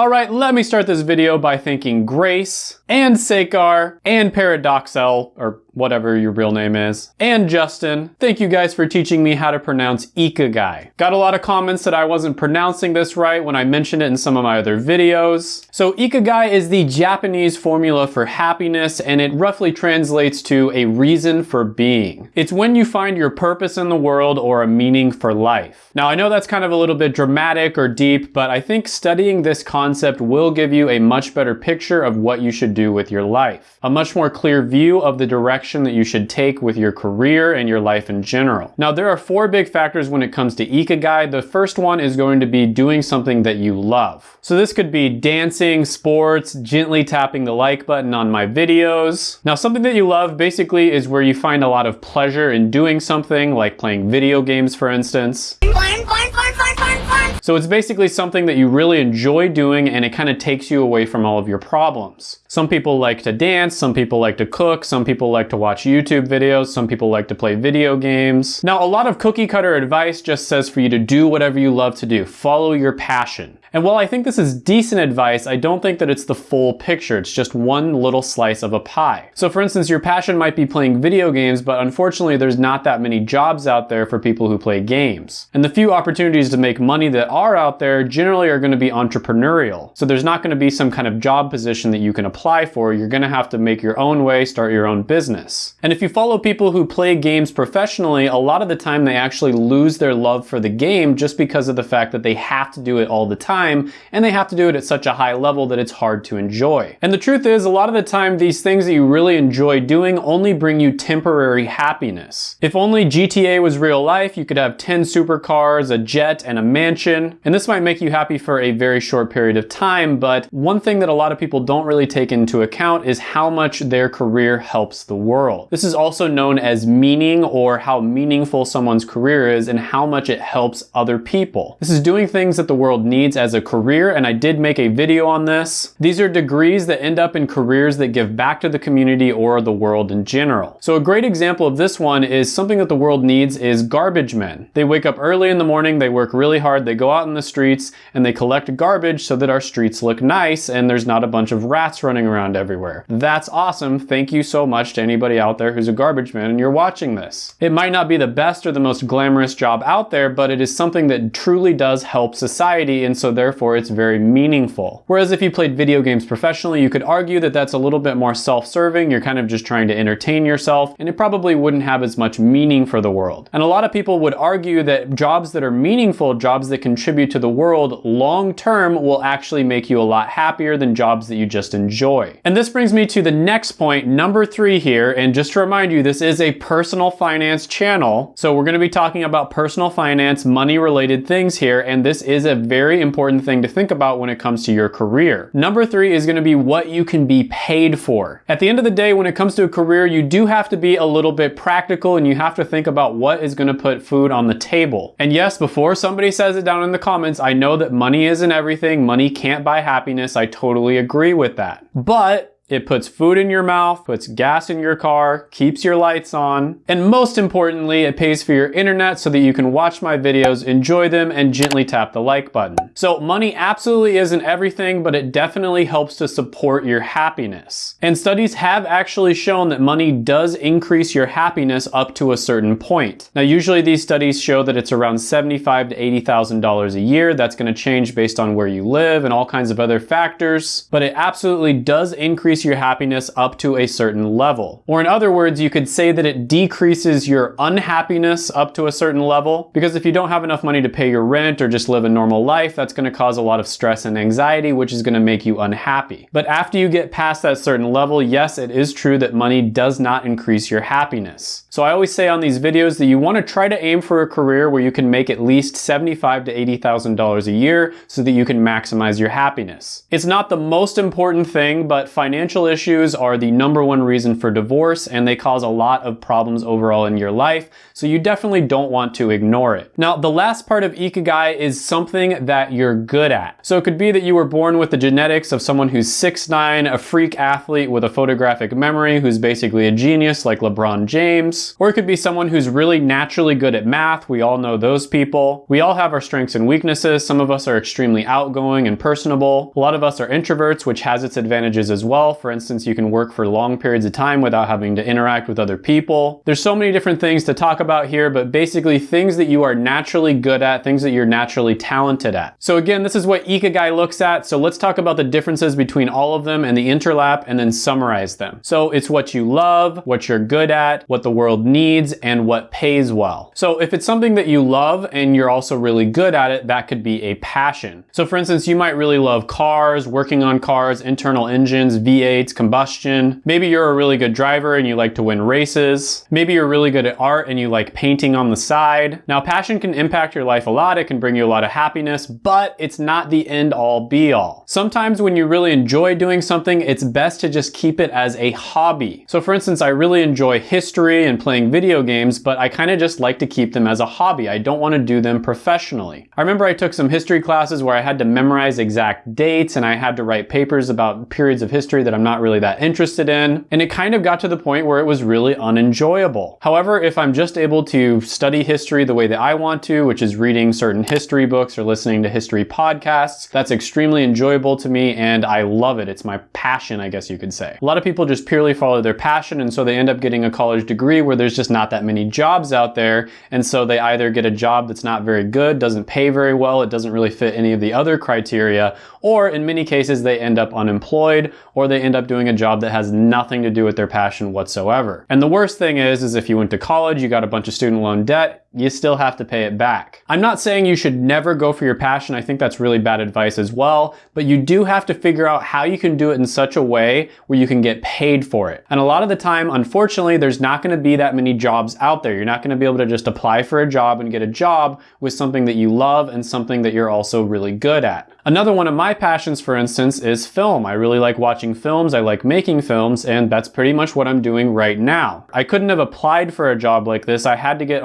Alright, let me start this video by thanking Grace, and Sakar, and Paradoxel, or whatever your real name is, and Justin. Thank you guys for teaching me how to pronounce Ikigai. Got a lot of comments that I wasn't pronouncing this right when I mentioned it in some of my other videos. So Ikigai is the Japanese formula for happiness and it roughly translates to a reason for being. It's when you find your purpose in the world or a meaning for life. Now I know that's kind of a little bit dramatic or deep, but I think studying this concept will give you a much better picture of what you should do with your life. A much more clear view of the direction direction that you should take with your career and your life in general. Now, there are four big factors when it comes to Ikigai. The first one is going to be doing something that you love. So this could be dancing, sports, gently tapping the like button on my videos. Now, something that you love basically is where you find a lot of pleasure in doing something, like playing video games, for instance. So it's basically something that you really enjoy doing and it kind of takes you away from all of your problems. Some people like to dance, some people like to cook, some people like to watch YouTube videos, some people like to play video games. Now, a lot of cookie cutter advice just says for you to do whatever you love to do. Follow your passion. And while I think this is decent advice, I don't think that it's the full picture. It's just one little slice of a pie. So for instance, your passion might be playing video games, but unfortunately there's not that many jobs out there for people who play games. And the few opportunities to make money that are out there generally are gonna be entrepreneurial. So there's not gonna be some kind of job position that you can apply for. You're gonna have to make your own way, start your own business. And if you follow people who play games professionally, a lot of the time they actually lose their love for the game just because of the fact that they have to do it all the time time, and they have to do it at such a high level that it's hard to enjoy. And the truth is, a lot of the time, these things that you really enjoy doing only bring you temporary happiness. If only GTA was real life, you could have 10 supercars, a jet, and a mansion, and this might make you happy for a very short period of time, but one thing that a lot of people don't really take into account is how much their career helps the world. This is also known as meaning or how meaningful someone's career is and how much it helps other people. This is doing things that the world needs as as a career, and I did make a video on this. These are degrees that end up in careers that give back to the community or the world in general. So a great example of this one is something that the world needs is garbage men. They wake up early in the morning, they work really hard, they go out in the streets, and they collect garbage so that our streets look nice and there's not a bunch of rats running around everywhere. That's awesome. Thank you so much to anybody out there who's a garbage man and you're watching this. It might not be the best or the most glamorous job out there, but it is something that truly does help society and so therefore it's very meaningful. Whereas if you played video games professionally, you could argue that that's a little bit more self-serving, you're kind of just trying to entertain yourself, and it probably wouldn't have as much meaning for the world. And a lot of people would argue that jobs that are meaningful, jobs that contribute to the world long term will actually make you a lot happier than jobs that you just enjoy. And this brings me to the next point, number three here, and just to remind you, this is a personal finance channel, so we're gonna be talking about personal finance, money related things here, and this is a very important important thing to think about when it comes to your career. Number three is gonna be what you can be paid for. At the end of the day, when it comes to a career, you do have to be a little bit practical and you have to think about what is gonna put food on the table. And yes, before somebody says it down in the comments, I know that money isn't everything. Money can't buy happiness. I totally agree with that. But it puts food in your mouth, puts gas in your car, keeps your lights on, and most importantly, it pays for your internet so that you can watch my videos, enjoy them, and gently tap the like button. So money absolutely isn't everything, but it definitely helps to support your happiness. And studies have actually shown that money does increase your happiness up to a certain point. Now usually these studies show that it's around $75 to $80,000 a year. That's gonna change based on where you live and all kinds of other factors, but it absolutely does increase increase your happiness up to a certain level. Or in other words, you could say that it decreases your unhappiness up to a certain level, because if you don't have enough money to pay your rent or just live a normal life, that's gonna cause a lot of stress and anxiety, which is gonna make you unhappy. But after you get past that certain level, yes, it is true that money does not increase your happiness. So I always say on these videos that you wanna try to aim for a career where you can make at least $75 to $80,000 a year so that you can maximize your happiness. It's not the most important thing, but financial financial issues are the number one reason for divorce and they cause a lot of problems overall in your life, so you definitely don't want to ignore it. Now, the last part of Ikigai is something that you're good at. So it could be that you were born with the genetics of someone who's 6'9", a freak athlete with a photographic memory who's basically a genius like LeBron James, or it could be someone who's really naturally good at math. We all know those people. We all have our strengths and weaknesses. Some of us are extremely outgoing and personable. A lot of us are introverts, which has its advantages as well. For instance, you can work for long periods of time without having to interact with other people. There's so many different things to talk about here, but basically things that you are naturally good at, things that you're naturally talented at. So again, this is what Ikigai looks at. So let's talk about the differences between all of them and the interlap and then summarize them. So it's what you love, what you're good at, what the world needs, and what pays well. So if it's something that you love and you're also really good at it, that could be a passion. So for instance, you might really love cars, working on cars, internal engines, V8s, combustion. Maybe you're a really good driver and you like to win races. Maybe you're really good at art and you like painting on the side. Now passion can impact your life a lot. It can bring you a lot of happiness, but it's not the end all be all. Sometimes when you really enjoy doing something, it's best to just keep it as a hobby. So for instance, I really enjoy history and playing video games, but I kind of just like to keep them as a hobby. I don't want to do them professionally. I remember I took some history classes where I had to memorize exact dates and I had to write papers about periods of history that I'm not really that interested in. And it kind of got to the point where it was really unenjoyable. However, if I'm just able to study history the way that I want to, which is reading certain history books or listening to history podcasts, that's extremely enjoyable to me and I love it. It's my passion, I guess you could say. A lot of people just purely follow their passion and so they end up getting a college degree where there's just not that many jobs out there and so they either get a job that's not very good, doesn't pay very well, it doesn't really fit any of the other criteria, or in many cases they end up unemployed or they end up doing a job that has nothing to do with their passion whatsoever. And the worst thing is, is if you went to college, you got a bunch of student loan debt, you still have to pay it back. I'm not saying you should never go for your passion. I think that's really bad advice as well, but you do have to figure out how you can do it in such a way where you can get paid for it. And a lot of the time, unfortunately, there's not gonna be that many jobs out there. You're not gonna be able to just apply for a job and get a job with something that you love and something that you're also really good at. Another one of my passions, for instance, is film. I really like watching films, I like making films, and that's pretty much what I'm doing right now. I couldn't have applied for a job like this. I had to get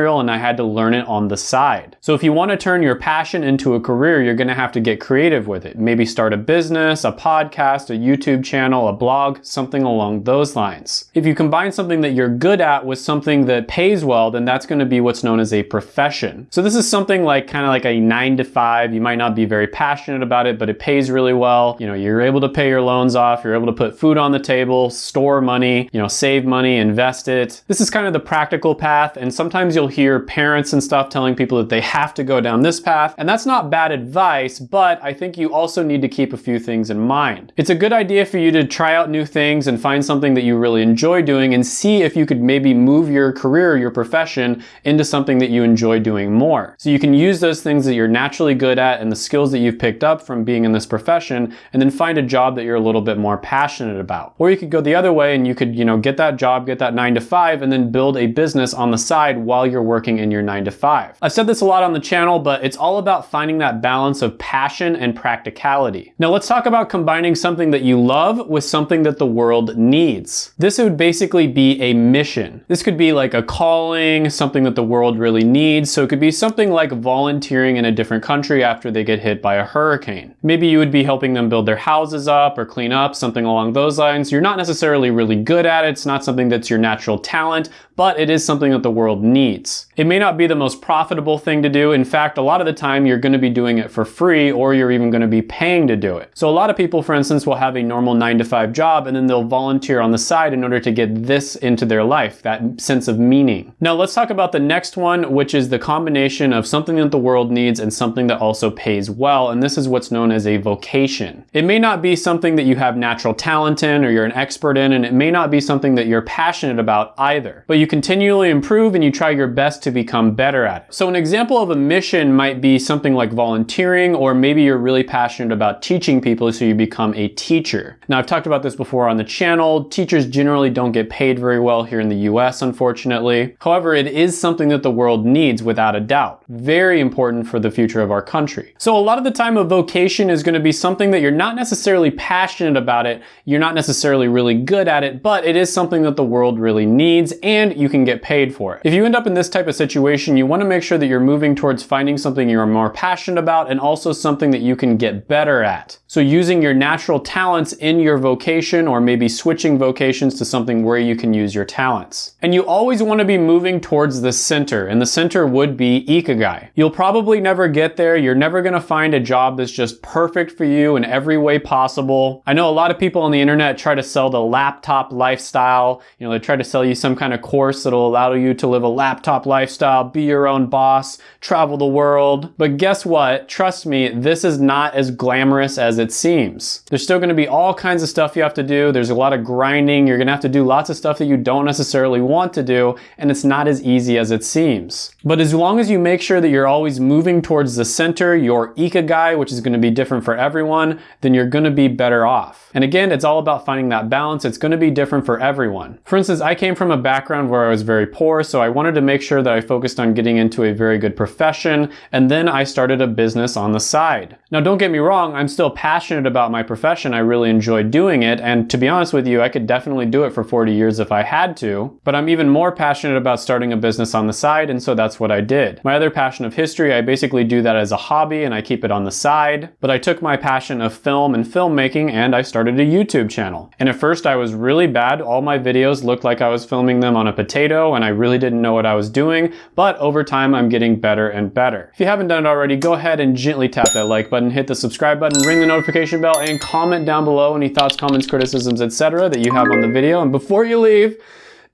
entrepreneurial and I had to learn it on the side. So if you want to turn your passion into a career, you're going to have to get creative with it. Maybe start a business, a podcast, a YouTube channel, a blog, something along those lines. If you combine something that you're good at with something that pays well, then that's going to be what's known as a profession. So this is something like kind of like a nine to five. You might not be very passionate about it, but it pays really well. You know, you're able to pay your loans off, you're able to put food on the table, store money, you know, save money, invest it. This is kind of the practical path. And sometimes you'll hear parents and stuff telling people that they have to go down this path. And that's not bad advice, but I think you also need to keep a few things in mind. It's a good idea for you to try out new things and find something that you really enjoy doing and see if you could maybe move your career, your profession into something that you enjoy doing more. So you can use those things that you're naturally good at and the skills that you've picked up from being in this profession and then find a job that you're a little bit more passionate about. Or you could go the other way and you could, you know, get that job, get that nine to five and then build a business on the side while you're working in your nine to five. I've said this a lot on the channel, but it's all about finding that balance of passion and practicality. Now let's talk about combining something that you love with something that the world needs. This would basically be a mission. This could be like a calling, something that the world really needs. So it could be something like volunteering in a different country after they get hit by a hurricane. Maybe you would be helping them build their houses up or clean up, something along those lines. You're not necessarily really good at it. It's not something that's your natural talent, but it is something that the world needs. It may not be the most profitable thing to do. In fact, a lot of the time you're going to be doing it for free or you're even going to be paying to do it. So a lot of people, for instance, will have a normal nine to five job and then they'll volunteer on the side in order to get this into their life, that sense of meaning. Now let's talk about the next one, which is the combination of something that the world needs and something that also pays well. And this is what's known as a vocation. It may not be something that you have natural talent in or you're an expert in, and it may not be something that you're passionate about either, but you continually improve and you try your best to become better at it. So an example of a mission might be something like volunteering, or maybe you're really passionate about teaching people so you become a teacher. Now I've talked about this before on the channel. Teachers generally don't get paid very well here in the US, unfortunately. However, it is something that the world needs without a doubt. Very important for the future of our country. So a lot of the time a vocation is gonna be something that you're not necessarily passionate about it, you're not necessarily really good at it, but it is something that the world really needs and you can get paid for it. If you end up in this type of situation, you wanna make sure that you're moving towards finding something you're more passionate about and also something that you can get better at. So using your natural talents in your vocation or maybe switching vocations to something where you can use your talents. And you always want to be moving towards the center and the center would be Ikigai. You'll probably never get there. You're never going to find a job that's just perfect for you in every way possible. I know a lot of people on the internet try to sell the laptop lifestyle. You know, they try to sell you some kind of course that'll allow you to live a laptop lifestyle, be your own boss, travel the world. But guess what? Trust me, this is not as glamorous as it seems. There's still gonna be all kinds of stuff you have to do. There's a lot of grinding. You're gonna have to do lots of stuff that you don't necessarily want to do, and it's not as easy as it seems. But as long as you make sure that you're always moving towards the center, your ikigai, which is gonna be different for everyone, then you're gonna be better off. And again, it's all about finding that balance. It's gonna be different for everyone. For instance, I came from a background where I was very poor, so I wanted to make sure that I focused on getting into a very good profession, and then I started a business on the side. Now, don't get me wrong, I'm still passionate passionate about my profession. I really enjoy doing it. And to be honest with you, I could definitely do it for 40 years if I had to. But I'm even more passionate about starting a business on the side. And so that's what I did. My other passion of history, I basically do that as a hobby and I keep it on the side. But I took my passion of film and filmmaking and I started a YouTube channel. And at first I was really bad. All my videos looked like I was filming them on a potato and I really didn't know what I was doing. But over time, I'm getting better and better. If you haven't done it already, go ahead and gently tap that like button, hit the subscribe button, ring the notification bell and comment down below any thoughts, comments, criticisms, etc. that you have on the video. And before you leave,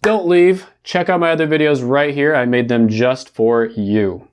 don't leave. Check out my other videos right here. I made them just for you.